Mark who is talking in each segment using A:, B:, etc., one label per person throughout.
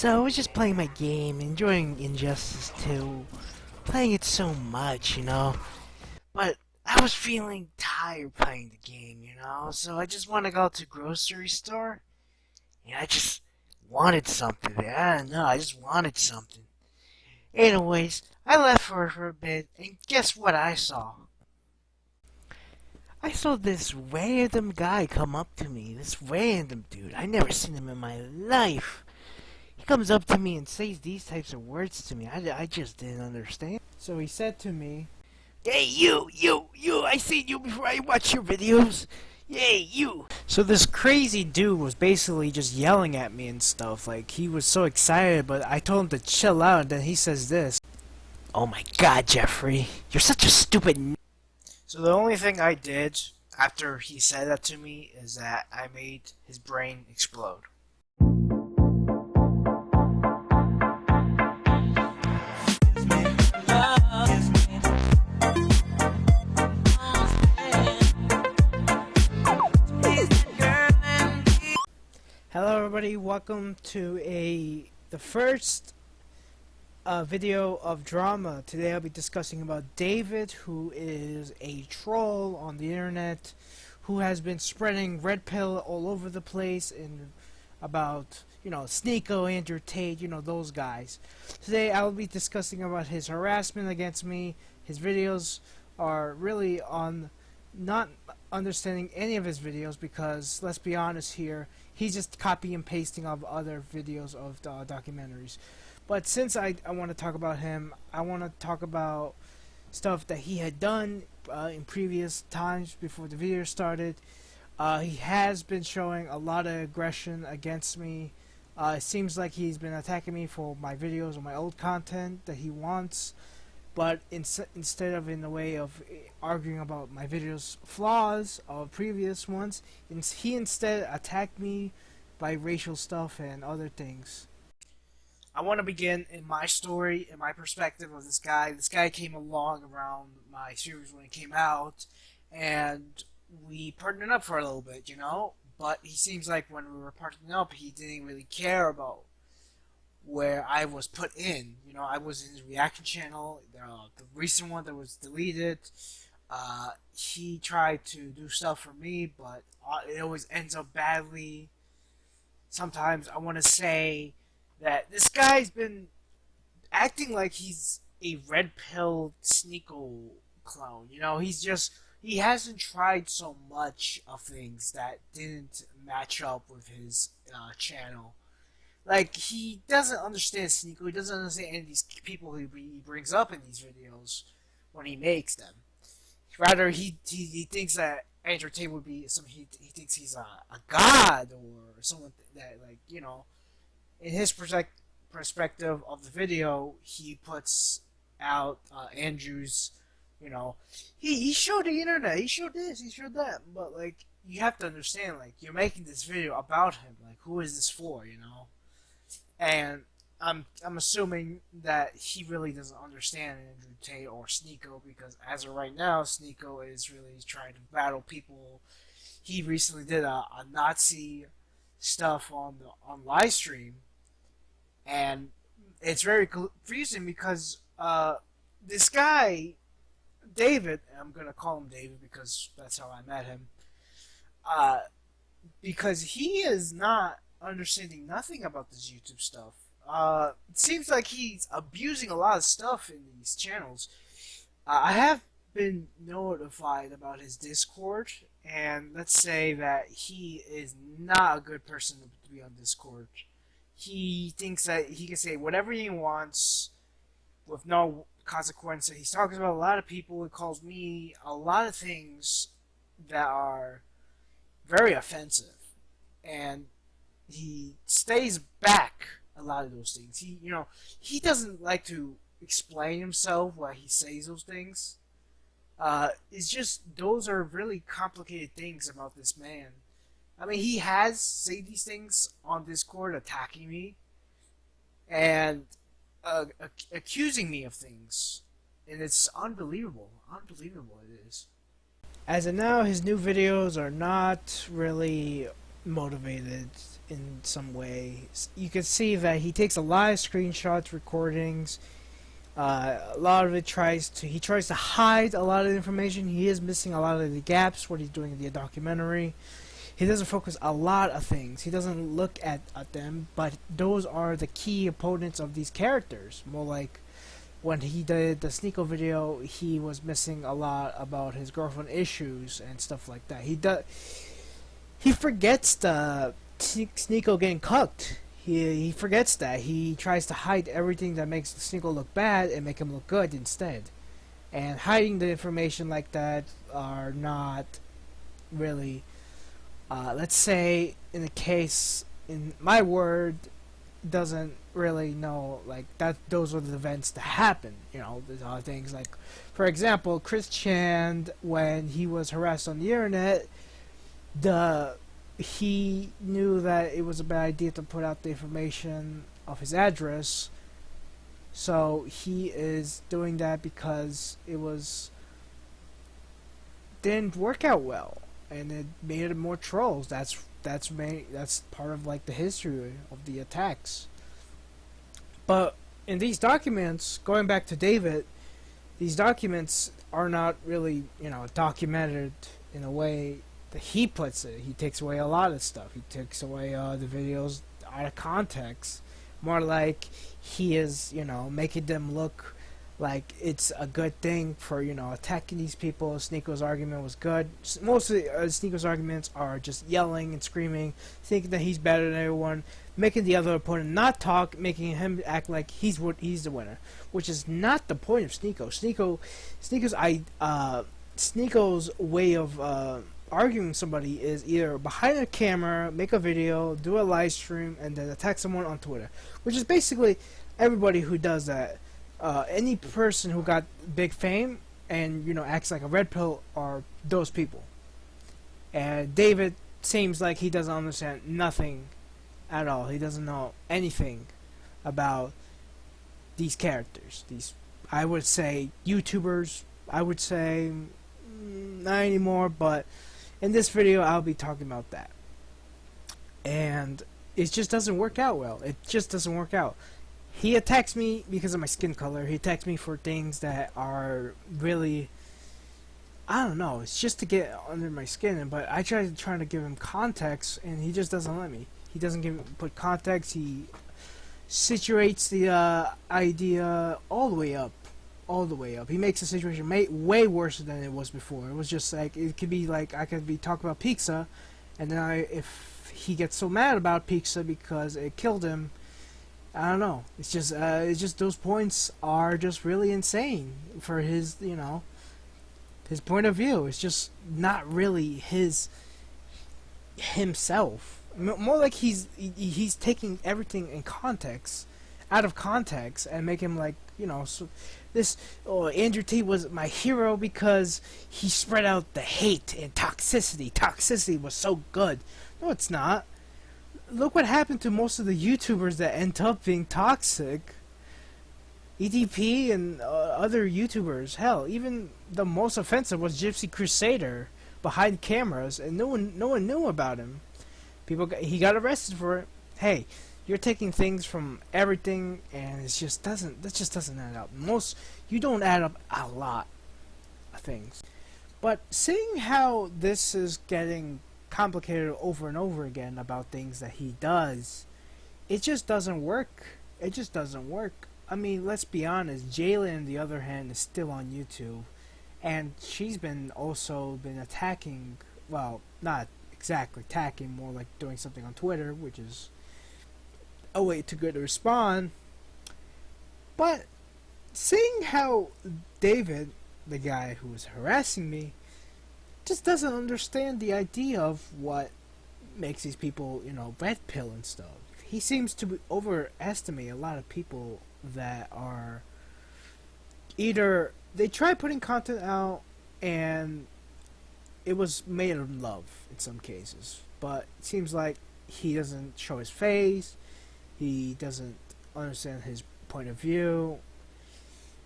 A: So I was just playing my game, enjoying Injustice 2, playing it so much, you know. But I was feeling tired playing the game, you know. So I just want to go to grocery store. And I just wanted something. I don't know. I just wanted something. Anyways, I left for for a bit, and guess what I saw? I saw this random guy come up to me. This random dude. I never seen him in my life. He comes up to me and says these types of words to me. I, I just didn't understand.
B: So he said to me,
A: Hey, you, you, you, I seen you before I watch your videos. Hey, you.
B: So this crazy dude was basically just yelling at me and stuff. Like, he was so excited, but I told him to chill out, and then he says this.
A: Oh my god, Jeffrey. You're such a stupid n-
B: So the only thing I did after he said that to me is that I made his brain explode. Everybody, welcome to a the first uh, video of drama. Today I'll be discussing about David, who is a troll on the internet, who has been spreading red pill all over the place and about, you know, Sneako, Andrew Tate, you know, those guys. Today I will be discussing about his harassment against me. His videos are really on not understanding any of his videos because, let's be honest here, he's just copy and pasting of other videos of uh, documentaries. But since I, I want to talk about him, I want to talk about stuff that he had done uh, in previous times before the video started. Uh, he has been showing a lot of aggression against me. Uh, it seems like he's been attacking me for my videos or my old content that he wants. But in, instead of in the way of eh, arguing about my videos' flaws of previous ones, he instead attacked me by racial stuff and other things. I want to begin in my story, in my perspective of this guy. This guy came along around my series when it came out, and we partnered up for a little bit, you know? But he seems like when we were partnering up, he didn't really care about where I was put in. You know, I was in his reaction channel, uh, the recent one that was deleted. Uh, he tried to do stuff for me, but uh, it always ends up badly. Sometimes I want to say that this guy's been acting like he's a red pill Sneako clone. You know, he's just he hasn't tried so much of things that didn't match up with his uh, channel. Like he doesn't understand Sneako. He doesn't understand any of these people he, brings up in these videos when he makes them. Rather, he he, he thinks that Andrew Tate would be some. He, he thinks he's a, a god or someone that like you know in his perspective of the video, he puts out uh, Andrew's, you know, he, he showed the internet, he showed this, he showed that, but like, you have to understand, like, you're making this video about him, like, who is this for, you know? And I'm, I'm assuming that he really doesn't understand Andrew Tate or Sneako because as of right now, Sneako is really trying to battle people. He recently did a, a Nazi stuff on the on live stream and it's very confusing because uh, this guy, David, I'm gonna call him David because that's how I met him. Uh, because he is not understanding nothing about this YouTube stuff. Uh, it seems like he's abusing a lot of stuff in these channels. Uh, I have been notified about his Discord, and let's say that he is not a good person to be on Discord he thinks that he can say whatever he wants with no consequences. He's talking about a lot of people. He calls me a lot of things that are very offensive, and he stays back a lot of those things. He, you know, he doesn't like to explain himself why he says those things. Uh, it's just those are really complicated things about this man. I mean, he has said these things on Discord, attacking me and uh, accusing me of things, and it's unbelievable. Unbelievable it is. As of now, his new videos are not really motivated in some way. You can see that he takes a lot of screenshots, recordings. Uh, a lot of it tries to he tries to hide a lot of information. He is missing a lot of the gaps. What he's doing in the documentary. He doesn't focus a lot of things. He doesn't look at, at them, but those are the key opponents of these characters. More like when he did the Sneako video, he was missing a lot about his girlfriend issues and stuff like that. He does. He forgets the Sneako getting cooked. He he forgets that. He tries to hide everything that makes the Sneako look bad and make him look good instead. And hiding the information like that are not really. Uh, let's say in the case in my word doesn't really know like that those were the events that happened you know there's other things like for example chris chan when he was harassed on the internet the he knew that it was a bad idea to put out the information of his address. So he is doing that because it was didn't work out well. And it made it more trolls. That's that's main, that's part of like the history of the attacks. But in these documents, going back to David, these documents are not really, you know, documented in a way that he puts it. He takes away a lot of stuff. He takes away uh, the videos out of context. More like he is, you know, making them look like it's a good thing for you know attacking these people. Sneako's argument was good. Most of uh, arguments are just yelling and screaming, thinking that he's better than everyone, making the other opponent not talk, making him act like he's what he's the winner, which is not the point of Sneako. Sneako, Sneako's I uh, Sneako's way of uh, arguing somebody is either behind a camera, make a video, do a live stream, and then attack someone on Twitter, which is basically everybody who does that uh, any person who got big fame and you know acts like a red pill are those people. And David seems like he doesn't understand nothing at all. He doesn't know anything about these characters. These, I would say, YouTubers. I would say mm, not anymore, but in this video I'll be talking about that. And it just doesn't work out well. It just doesn't work out he attacks me because of my skin color. He attacks me for things that are really I don't know. It's just to get under my skin, but I try to try to give him context, and he just doesn't let me. He doesn't give put context. He situates the uh, idea all the way up, all the way up. He makes the situation way worse than it was before. It was just like it could be like I could be talking about pizza, and then I if he gets so mad about pizza because it killed him, I don't know. It's just uh, it's just those points are just really insane for his you know his point of view. It's just not really his himself. More like he's he's taking everything in context, out of context, and make him like you know so this. Oh, Andrew Tate was my hero because he spread out the hate and toxicity. Toxicity was so good. No, it's not look what happened to most of the YouTubers that end up being toxic. EDP and uh, other YouTubers. Hell, even the most offensive was Gypsy Crusader behind cameras, and no one, no one knew about him. People, got, he got arrested for it. Hey, you're taking things from everything, and it just doesn't. That just doesn't add up. Most you don't add up a lot of things. But seeing how this is getting complicated over and over again about things that he does, it just doesn't work. It just doesn't work. I mean, let's be honest. Jalen, on the other hand, is still on YouTube, and she's been also been attacking. Well, not exactly attacking, more like doing something on Twitter, which is a way to to respond. But seeing how David, the guy who was harassing me, just doesn't understand the idea of what makes these people, you know, red pill and stuff. He seems to overestimate a lot of people that are either they try putting content out and it was made in love in some cases, but it seems like he doesn't show his face, he doesn't understand his point of view.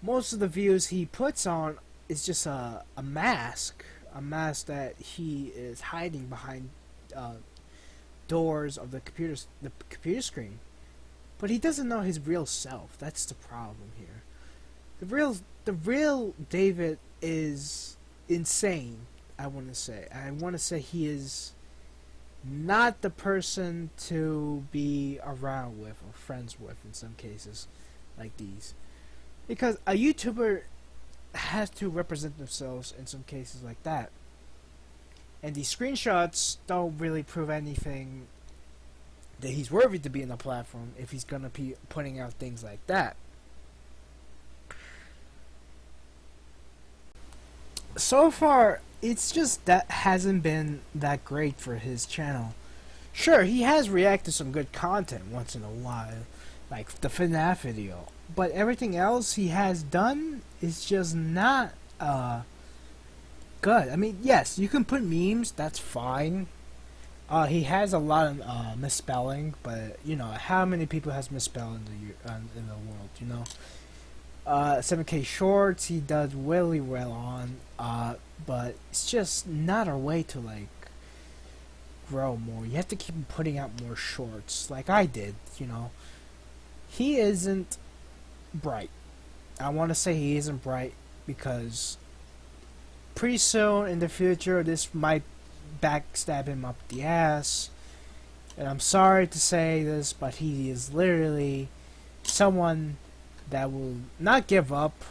B: Most of the views he puts on is just a, a mask a mask that he is hiding behind uh, doors of the computer the computer screen. But he doesn't know his real self. That's the problem here. The real the real David is insane. I want to say. I want to say he is not the person to be around with or friends with in some cases like these. Because a YouTuber has to represent themselves in some cases like that. And these screenshots don't really prove anything that he's worthy to be in the platform if he's gonna be putting out things like that. So far, it's just that hasn't been that great for his channel. Sure, he has reacted some good content once in a while, like the FNAF video, but everything else he has done is just not uh good. I mean, yes, you can put memes, that's fine. Uh, he has a lot of uh, misspelling, but you know how many people has misspelled in the uh, in the world, you know. Uh, 7K shorts he does really well on, uh, but it's just not a way to like grow more. You have to keep putting out more shorts, like I did, you know. He isn't bright. I want to say he isn't bright because pretty soon in the future this might backstab him up the ass. And I'm sorry to say this, but he is literally someone that will not give up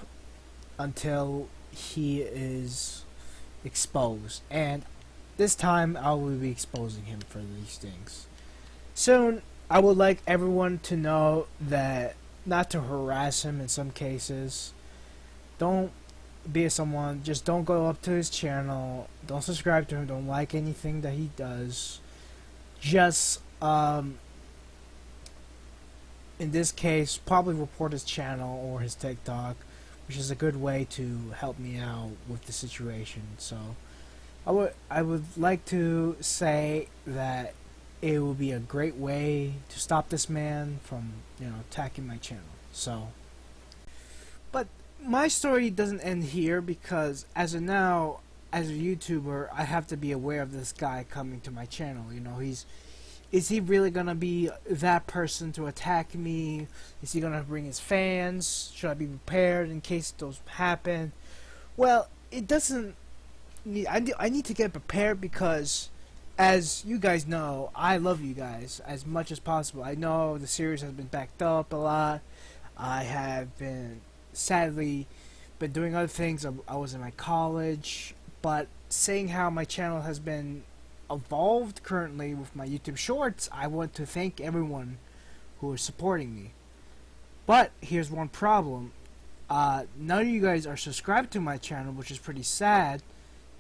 B: until he is exposed. And this time I will be exposing him for these things. Soon, I would like everyone to know that not to harass him in some cases. Don't be someone, just don't go up to his channel, don't subscribe to him, don't like anything that he does. Just, um, in this case, probably report his channel or his TikTok, which is a good way to help me out with the situation. So, I would I would like to say that it would be a great way to stop this man from you know attacking my channel. So, but my story doesn't end here because as of now, as a YouTuber, I have to be aware of this guy coming to my channel. You know, he's is he really gonna be that person to attack me? Is he gonna bring his fans? Should I be prepared in case those happen? Well, it doesn't. Need, I I need to get prepared because, as you guys know, I love you guys as much as possible. I know the series has been backed up a lot. I have been sadly been doing other things. I, I was in my college, but seeing how my channel has been evolved currently with my YouTube Shorts, I want to thank everyone who is supporting me. But here's one problem. Uh, none of you guys are subscribed to my channel, which is pretty sad.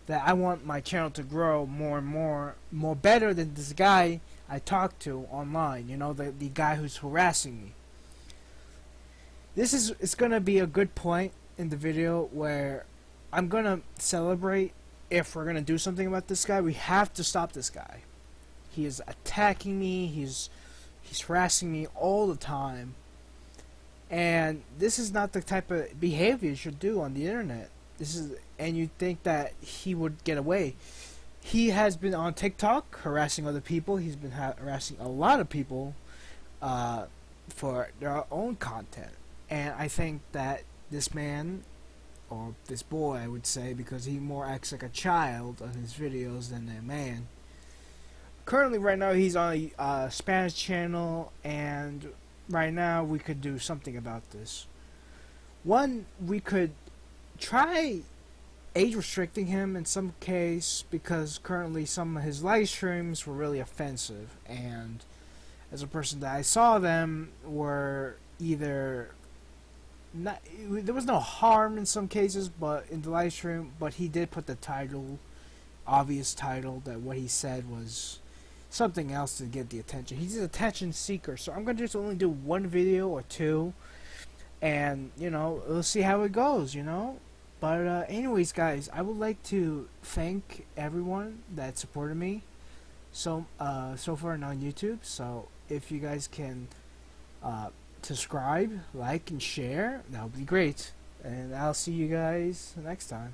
B: That I want my channel to grow more and more, more better than this guy I talked to online. You know, the the guy who's harassing me. This is it's gonna be a good point in the video where I'm gonna celebrate if we're gonna do something about this guy, we have to stop this guy. He is attacking me. He's he's harassing me all the time. And this is not the type of behavior you should do on the internet. This is and you think that he would get away. He has been on TikTok harassing other people. He's been harassing a lot of people uh, for their own content. And I think that this man or this boy I would say because he more acts like a child on his videos than a man. Currently right now he's on a uh, Spanish channel and right now we could do something about this. One, we could try age restricting him in some case because currently some of his live streams were really offensive and as a person that I saw them were either not, there was no harm in some cases, but in the live stream, but he did put the title, obvious title, that what he said was something else to get the attention. He's an attention seeker, so I'm gonna just only do one video or two, and you know, we'll see how it goes, you know. But uh, anyways, guys, I would like to thank everyone that supported me so uh, so far on YouTube. So if you guys can. Uh, subscribe, like, and share. That would be great. And I'll see you guys next time.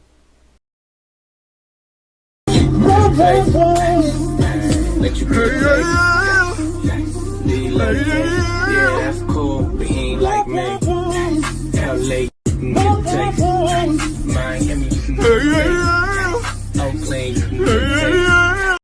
C: Miami. Oakland.